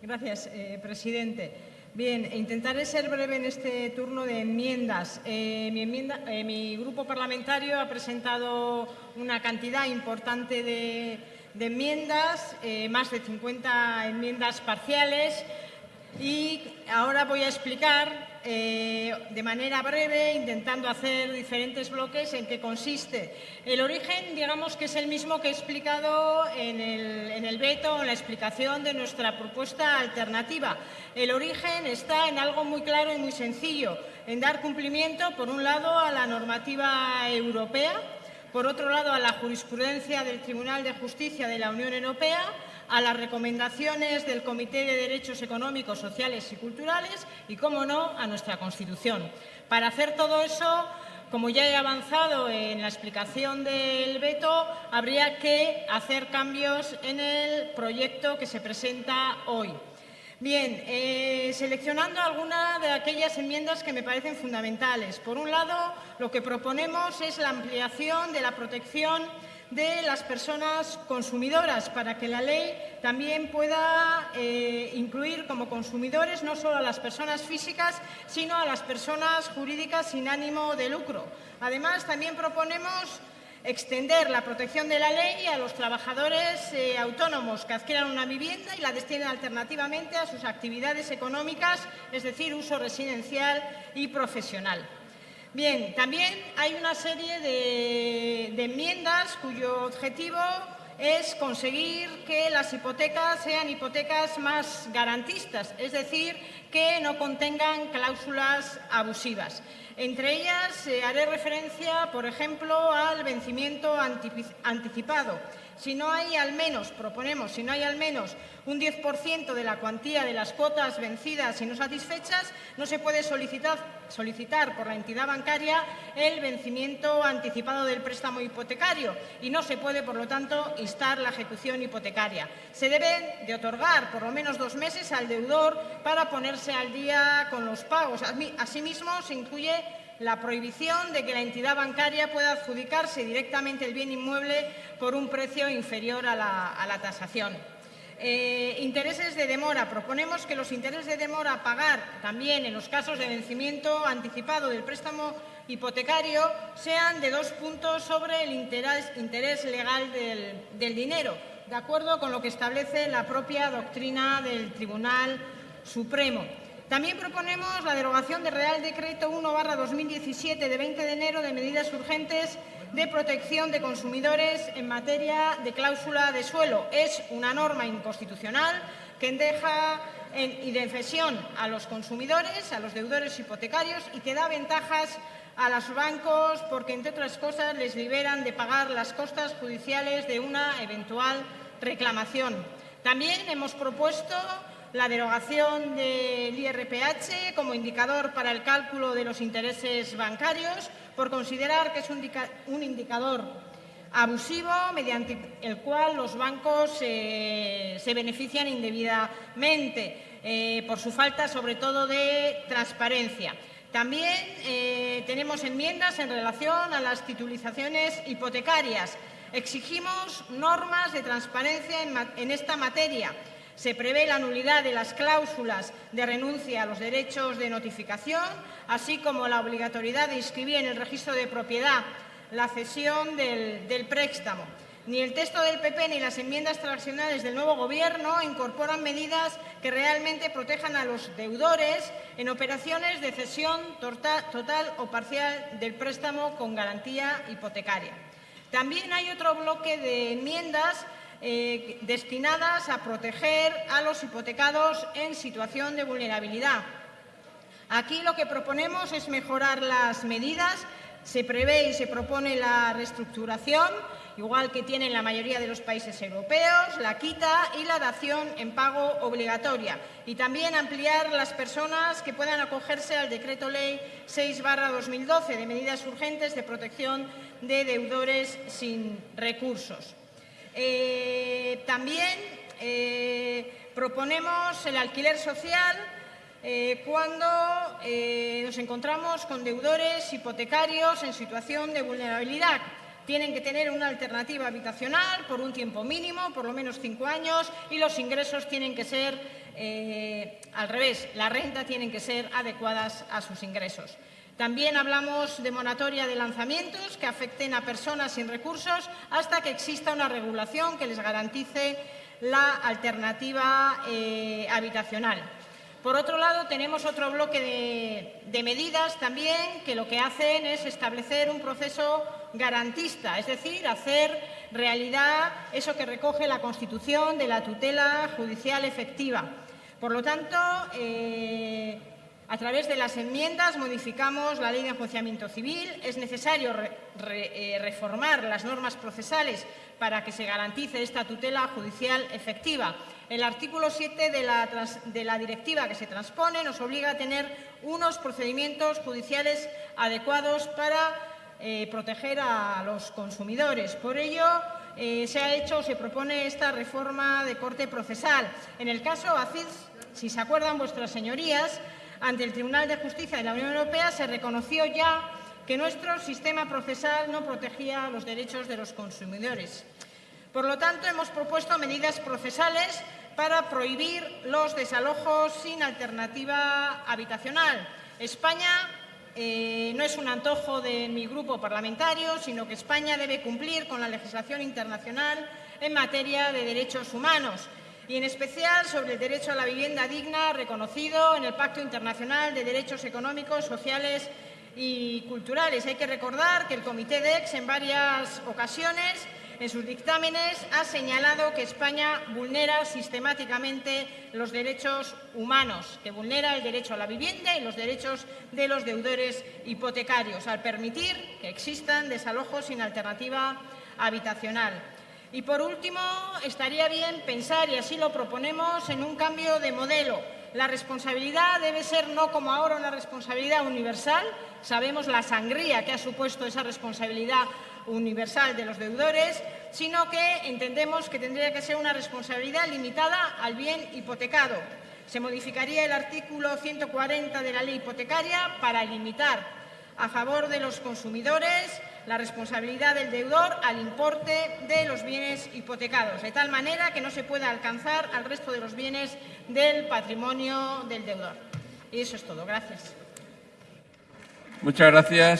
Gracias, eh, presidente. Bien, intentaré ser breve en este turno de enmiendas. Eh, eh, mi, grupo parlamentario ha presentado una cantidad importante de, de enmiendas, más de 50 enmiendas parciales y ahora voy a explicar eh, de manera breve, intentando hacer diferentes bloques, en qué consiste. El origen, digamos que es el mismo que he explicado en el, en el veto, en la explicación de nuestra propuesta alternativa. El origen está en algo muy claro y muy sencillo, en dar cumplimiento, por un lado, a la normativa europea, por otro lado, a la jurisprudencia del Tribunal de Justicia de la Unión Europea, a las recomendaciones del Comité de Derechos Económicos, Sociales y Culturales y, como no, a nuestra Constitución. Para hacer todo eso, como ya he avanzado en la explicación del veto, habría que hacer cambios en el proyecto que se presenta hoy. Bien, eh, seleccionando algunas de aquellas enmiendas que me parecen fundamentales. Por un lado, lo que proponemos es la ampliación de la protección de las personas consumidoras para que la ley también pueda eh, incluir como consumidores no solo a las personas físicas, sino a las personas jurídicas sin ánimo de lucro. Además, también proponemos extender la protección de la ley a los trabajadores eh, autónomos que adquieran una vivienda y la destinen alternativamente a sus actividades económicas, es decir, uso residencial y profesional. Bien, también hay una serie de, de enmiendas cuyo objetivo es conseguir que las hipotecas sean hipotecas más garantistas, es decir, que no contengan cláusulas abusivas. Entre ellas eh, haré referencia, por ejemplo, al vencimiento anticipado. Si no hay al menos, proponemos, si no hay al menos un 10% de la cuantía de las cuotas vencidas y no satisfechas, no se puede solicitar, solicitar por la entidad bancaria el vencimiento anticipado del préstamo hipotecario y no se puede, por lo tanto, instar la ejecución hipotecaria. Se debe de otorgar por lo menos dos meses al deudor para ponerse al día con los pagos. Asimismo, se incluye la prohibición de que la entidad bancaria pueda adjudicarse directamente el bien inmueble por un precio inferior a la, tasación. Eh, intereses de demora. Proponemos que los intereses de demora a pagar también en los casos de vencimiento anticipado del préstamo hipotecario sean de dos puntos sobre el interés, legal del dinero, de acuerdo con lo que establece la propia doctrina del Tribunal Supremo. También proponemos la derogación del Real Decreto 1-2017 de 20 de enero de medidas urgentes de protección de consumidores en materia de cláusula de suelo. Es una norma inconstitucional que deja en indefensión a los consumidores, a los deudores hipotecarios y que da ventajas a los bancos porque, entre otras cosas, les liberan de pagar las costas judiciales de una eventual reclamación. También hemos propuesto la derogación del IRPH como indicador para el cálculo de los intereses bancarios por considerar que es un indicador abusivo mediante el cual los bancos eh, se benefician indebidamente eh, por su falta sobre todo de transparencia. También eh, tenemos enmiendas en relación a las titulizaciones hipotecarias. Exigimos normas de transparencia en esta materia se prevé la nulidad de las cláusulas de renuncia a los derechos de notificación, así como la obligatoriedad de inscribir en el registro de propiedad la cesión del, préstamo. Ni el texto del PP ni las enmiendas transaccionales del nuevo Gobierno incorporan medidas que realmente protejan a los deudores en operaciones de cesión total o parcial del préstamo con garantía hipotecaria. También hay otro bloque de enmiendas eh, destinadas a proteger a los hipotecados en situación de vulnerabilidad. Aquí lo que proponemos es mejorar las medidas. Se prevé y se propone la reestructuración, igual que tienen la mayoría de los países europeos, la quita y la dación en pago obligatoria. Y también ampliar las personas que puedan acogerse al Decreto Ley 6-2012 de medidas urgentes de protección de deudores sin recursos. Eh, también eh, proponemos el alquiler social eh, cuando nos encontramos con deudores hipotecarios en situación de vulnerabilidad. Tienen que tener una alternativa habitacional por un tiempo mínimo, por lo menos cinco años, y los ingresos tienen que ser eh, al revés, la renta tienen que ser adecuadas a sus ingresos. También hablamos de moratoria de lanzamientos que afecten a personas sin recursos hasta que exista una regulación que les garantice la alternativa eh, habitacional. Por otro lado, tenemos otro bloque de, medidas también que lo que hacen es establecer un proceso garantista, es decir, hacer realidad eso que recoge la Constitución de la tutela judicial efectiva. Por lo tanto, eh, a través de las enmiendas modificamos la Ley de Enjuiciamiento Civil. Es necesario eh, reformar las normas procesales para que se garantice esta tutela judicial efectiva. El artículo 7 de la, directiva que se transpone nos obliga a tener unos procedimientos judiciales adecuados para eh, proteger a los consumidores. Por ello, eh, se ha hecho, se propone esta reforma de corte procesal. En el caso ACID, si se acuerdan vuestras señorías, ante el Tribunal de Justicia de la Unión Europea se reconoció ya que nuestro sistema procesal no protegía los derechos de los consumidores. Por lo tanto, hemos propuesto medidas procesales para prohibir los desalojos sin alternativa habitacional. España eh, no es un antojo de mi grupo parlamentario, sino que España debe cumplir con la legislación internacional en materia de derechos humanos y en especial sobre el derecho a la vivienda digna reconocido en el Pacto Internacional de Derechos Económicos, Sociales y Culturales. Hay que recordar que el Comité de Ex en varias ocasiones en sus dictámenes ha señalado que España vulnera sistemáticamente los derechos humanos, que vulnera el derecho a la vivienda y los derechos de los deudores hipotecarios, al permitir que existan desalojos sin alternativa habitacional. Y por último, estaría bien pensar, y así lo proponemos, en un cambio de modelo. La responsabilidad debe ser no como ahora una responsabilidad universal. Sabemos la sangría que ha supuesto esa responsabilidad universal de los deudores, sino que entendemos que tendría que ser una responsabilidad limitada al bien hipotecado. Se modificaría el artículo 140 de la ley hipotecaria para limitar a favor de los consumidores la responsabilidad del deudor al importe de los bienes hipotecados, de tal manera que no se pueda alcanzar al resto de los bienes del patrimonio del deudor. Y eso es todo. Gracias. Muchas gracias.